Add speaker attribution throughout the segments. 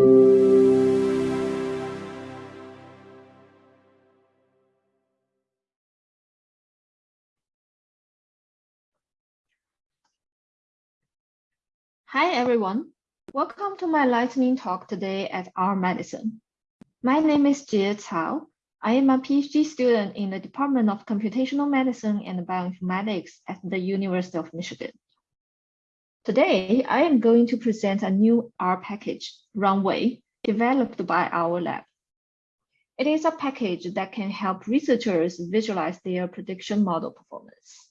Speaker 1: Hi, everyone. Welcome to my lightning talk today at R Medicine. My name is Jie Cao. I am a PhD student in the Department of Computational Medicine and Bioinformatics at the University of Michigan. Today, I am going to present a new R package, Runway, developed by our lab. It is a package that can help researchers visualize their prediction model performance.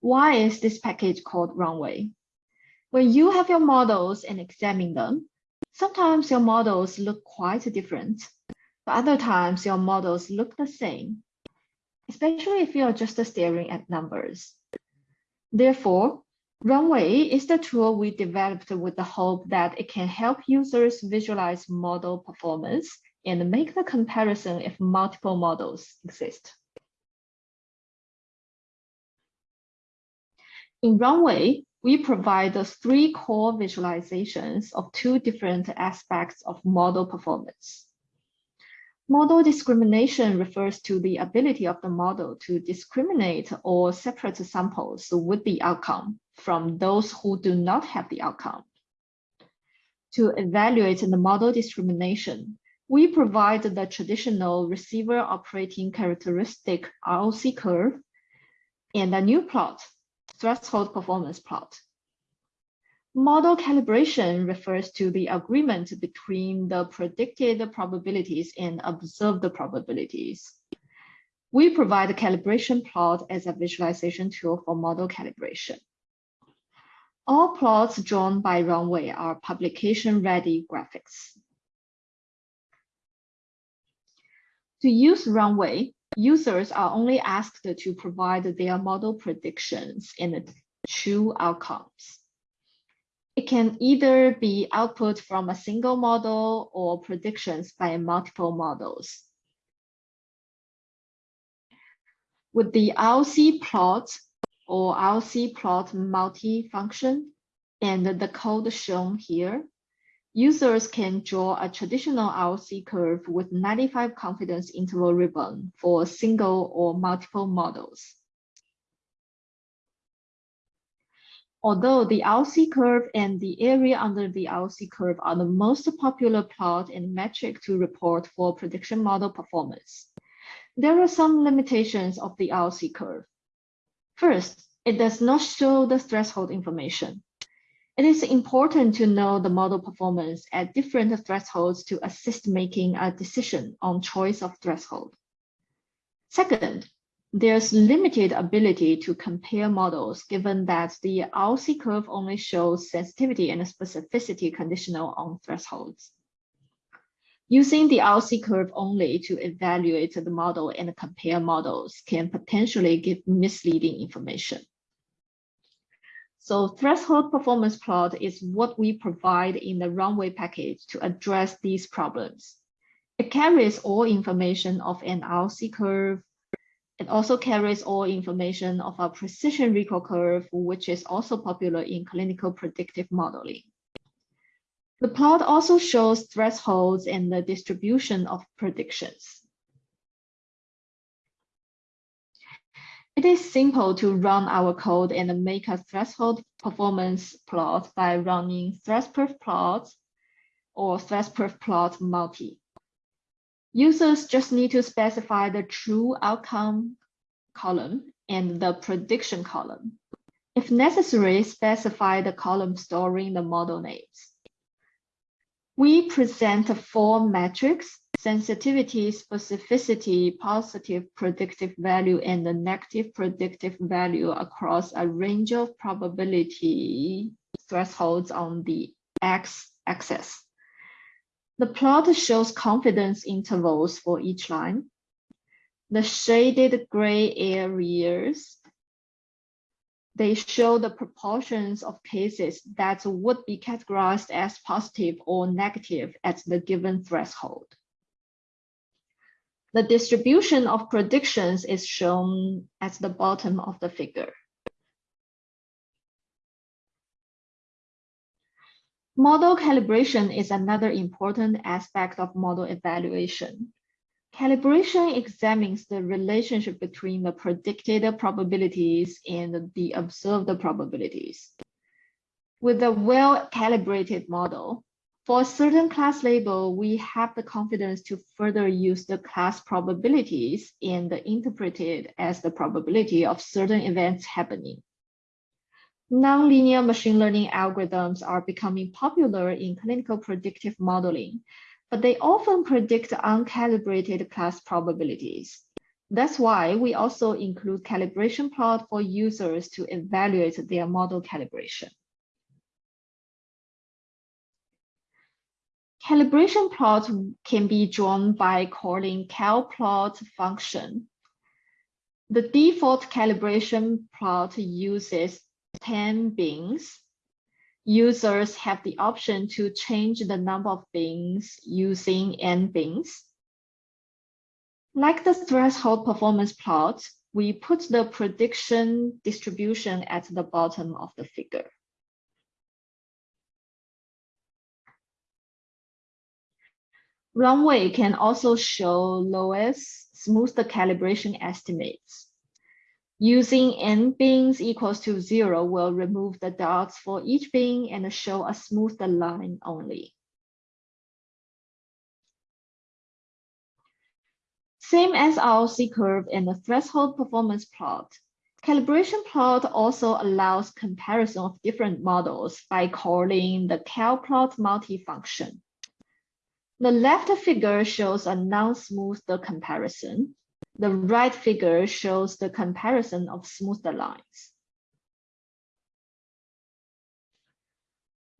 Speaker 1: Why is this package called Runway? When you have your models and examine them, sometimes your models look quite different, but other times your models look the same, especially if you're just staring at numbers. Therefore, Runway is the tool we developed with the hope that it can help users visualize model performance and make the comparison if multiple models exist. In Runway, we provide the three core visualizations of two different aspects of model performance. Model discrimination refers to the ability of the model to discriminate or separate samples with the outcome from those who do not have the outcome. To evaluate the model discrimination, we provide the traditional receiver operating characteristic ROC curve and a new plot threshold performance plot. Model calibration refers to the agreement between the predicted probabilities and observed probabilities. We provide a calibration plot as a visualization tool for model calibration. All plots drawn by Runway are publication-ready graphics. To use Runway, users are only asked to provide their model predictions and true outcomes. It can either be output from a single model or predictions by multiple models. With the ROC plot or ROC plot multi-function and the code shown here, Users can draw a traditional ROC curve with 95 confidence interval ribbon for single or multiple models. Although the ROC curve and the area under the ROC curve are the most popular plot and metric to report for prediction model performance, there are some limitations of the ROC curve. First, it does not show the threshold information. It is important to know the model performance at different thresholds to assist making a decision on choice of threshold. Second, there's limited ability to compare models given that the ROC curve only shows sensitivity and specificity conditional on thresholds. Using the ROC curve only to evaluate the model and compare models can potentially give misleading information. So threshold performance plot is what we provide in the runway package to address these problems. It carries all information of an ROC curve. It also carries all information of a precision recall curve, which is also popular in clinical predictive modeling. The plot also shows thresholds and the distribution of predictions. It is simple to run our code and make a threshold performance plot by running threshperf plot or threshperf plot multi. Users just need to specify the true outcome column and the prediction column. If necessary, specify the column storing the model names. We present four metrics sensitivity, specificity, positive predictive value, and the negative predictive value across a range of probability thresholds on the x-axis. The plot shows confidence intervals for each line. The shaded gray areas, they show the proportions of cases that would be categorized as positive or negative at the given threshold. The distribution of predictions is shown at the bottom of the figure. Model calibration is another important aspect of model evaluation. Calibration examines the relationship between the predicted probabilities and the observed probabilities. With a well-calibrated model, for a certain class label, we have the confidence to further use the class probabilities and interpret it as the probability of certain events happening. Nonlinear machine learning algorithms are becoming popular in clinical predictive modeling, but they often predict uncalibrated class probabilities. That's why we also include calibration plot for users to evaluate their model calibration. Calibration plot can be drawn by calling calplot function. The default calibration plot uses 10 bins. Users have the option to change the number of bins using n bins. Like the threshold performance plot, we put the prediction distribution at the bottom of the figure. Runway can also show LOESS smooth calibration estimates. Using n bins equals to zero will remove the dots for each bin and show a smooth line only. Same as ROC curve and the threshold performance plot, calibration plot also allows comparison of different models by calling the calplot multifunction. The left figure shows a non-smooth comparison. The right figure shows the comparison of smoother lines.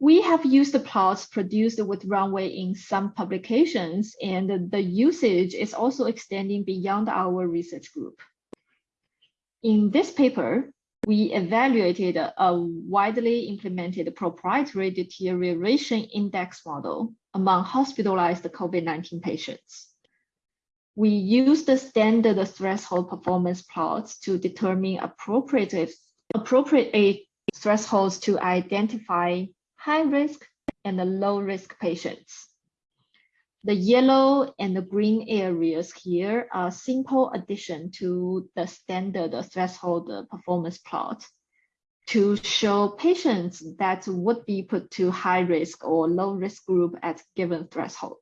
Speaker 1: We have used the plots produced with Runway in some publications, and the usage is also extending beyond our research group. In this paper, we evaluated a widely implemented proprietary deterioration index model among hospitalized COVID-19 patients. We use the standard threshold performance plots to determine appropriate, appropriate thresholds to identify high risk and low risk patients. The yellow and the green areas here are simple addition to the standard threshold performance plot to show patients that would be put to high risk or low risk group at given threshold.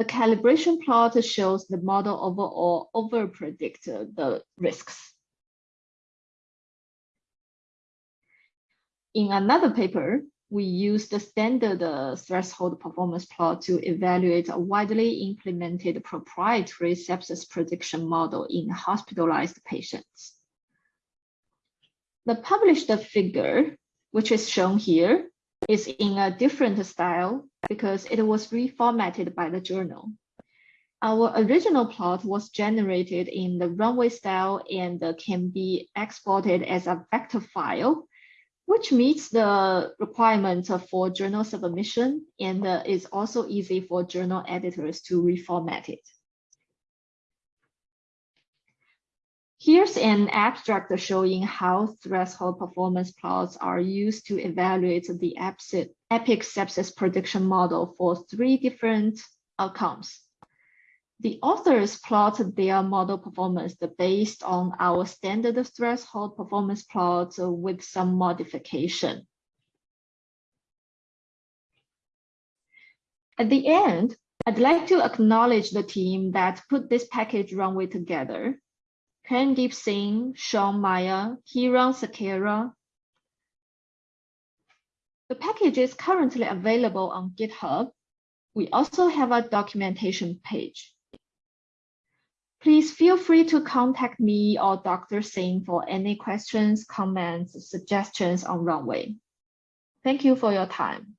Speaker 1: The calibration plot shows the model overall over predict the risks. In another paper, we use the standard uh, threshold performance plot to evaluate a widely implemented proprietary sepsis prediction model in hospitalized patients. The published figure, which is shown here, is in a different style because it was reformatted by the journal. Our original plot was generated in the runway style and can be exported as a vector file which meets the requirements for journal submission and uh, is also easy for journal editors to reformat it. Here's an abstract showing how threshold performance plots are used to evaluate the EPIC sepsis prediction model for three different outcomes. The authors plot their model performance based on our standard threshold performance plot with some modification. At the end, I'd like to acknowledge the team that put this package runway together. Karandeep Singh, Sean Meyer, Kiran Sakera. The package is currently available on GitHub. We also have a documentation page. Please feel free to contact me or Dr. Singh for any questions, comments, suggestions on Runway. Thank you for your time.